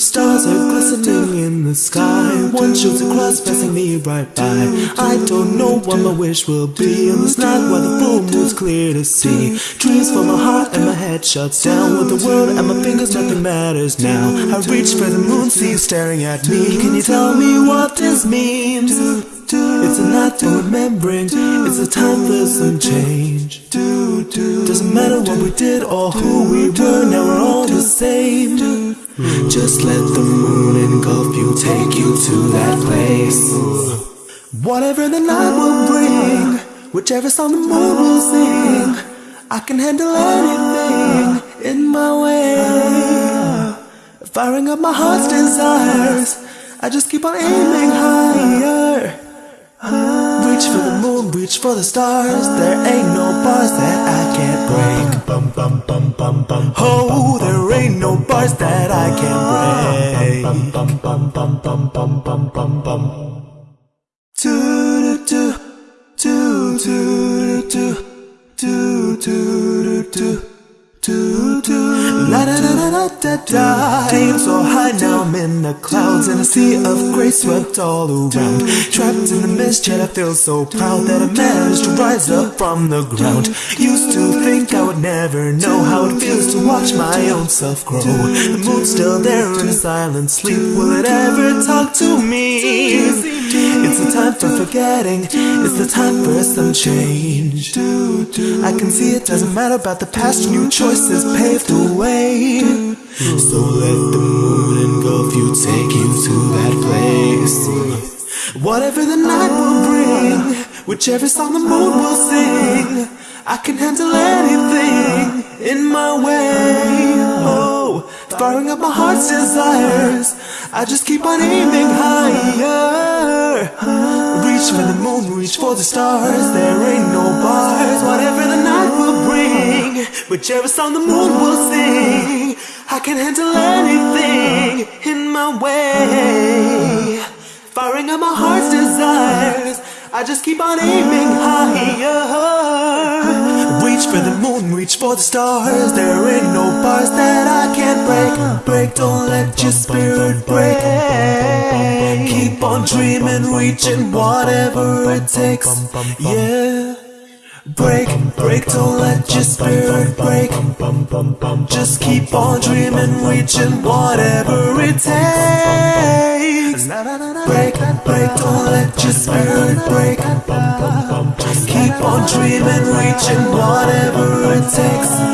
Stars are glistening in the sky. One shoots across passing me right by. I don't know what my wish will be In this night while the full moon's clear to see. Dreams for my heart and my head shuts down. With the world at my fingers nothing matters now. I reach for the moon, see staring at me. Can you tell me what this means? For remembering It's a time for some change Doesn't matter what we did or who we were Now we're all the same. Just let the moon engulf you Take you to that place. Whatever the night will bring Whichever song the moon will sing I can handle anything in my way. Firing up my heart's desires I just keep on aiming higher reach for the stars. There ain't no bars that I can't break. Oh, there ain't no bars that I can't break. Do do do do do do do do do da da da so high now I'm in the clouds and a sea of grey swept all around. Trapped in the mist yet I feel so proud That I managed to rise up from the ground. Used to think I would never know How it feels to watch my own self grow. The moon's still there in a silent sleep. Will it ever talk to me? It's the time for forgetting. It's the time for some change. I can see it doesn't matter about the past. New choices paved the way. So let the moon engulf you Take you to that place. Whatever the night will bring Whichever song the moon will sing I can handle anything firing up my heart's desires. I just keep on aiming higher. Reach for the moon, reach for the stars. There ain't no bars. Whatever the night will bring Whichever song the moon will sing I can handle anything in my way. Firing up my heart's desires. I just keep on aiming higher for the moon, reach for the stars. There ain't no bars that I can't break. Break, don't let your spirit break. Keep on dreaming, reaching whatever it takes. Yeah Break, break, don't let your spirit break. Just keep on dreaming, reaching whatever it takes. Break, break, don't let your spirit break. Just keep on dreaming, reaching whatever it takes